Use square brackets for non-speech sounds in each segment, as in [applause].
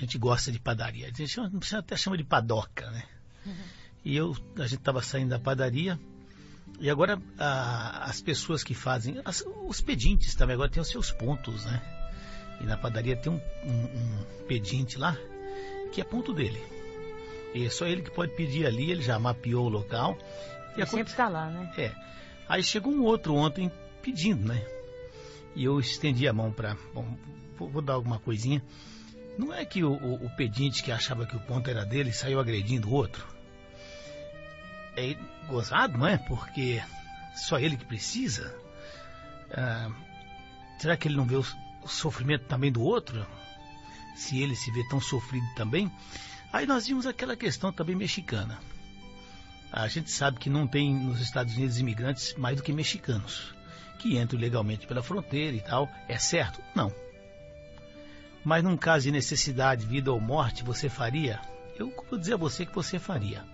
gente gosta de padaria. A gente chama, até chama de padoca, né? Uhum. E eu, a gente estava saindo da padaria e agora a, as pessoas que fazem, as, os pedintes também agora têm os seus pontos, né? E na padaria tem um, um, um pedinte lá que é ponto dele. E é só ele que pode pedir ali, ele já mapeou o local. E sempre está lá, né? É. Aí chegou um outro ontem pedindo, né? E eu estendi a mão para. Bom, vou, vou, dar alguma coisinha. Não é que o, o, o, pedinte que achava que o ponto era dele saiu agredindo o outro? É gozado, não é? Porque só ele que precisa. Ah, será que ele não vê o, o sofrimento também do outro? Se ele se vê tão sofrido também? Aí nós vimos aquela questão também mexicana. A gente sabe que não tem nos Estados Unidos imigrantes mais do que mexicanos, que entram legalmente pela fronteira e tal. É certo? Não. Mas num caso de necessidade, vida ou morte, você faria? Eu vou dizer a você que você faria.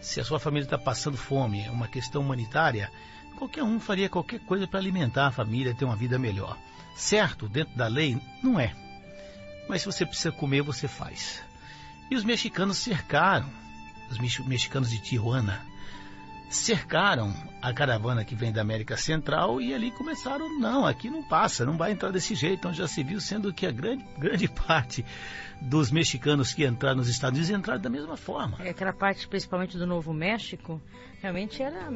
Se a sua família está passando fome, é uma questão humanitária, qualquer um faria qualquer coisa para alimentar a família, ter uma vida melhor. Certo, dentro da lei, não é. Mas se você precisa comer, você faz. E os mexicanos cercaram, os mexicanos de Tijuana, cercaram a caravana que vem da América Central e ali começaram, não, aqui não passa, não vai entrar desse jeito, onde já se viu, sendo que a grande, grande [laughs] parte dos mexicanos que entraram nos Estados Unidos entraram da mesma forma. É, aquela parte, principalmente do Novo México, realmente era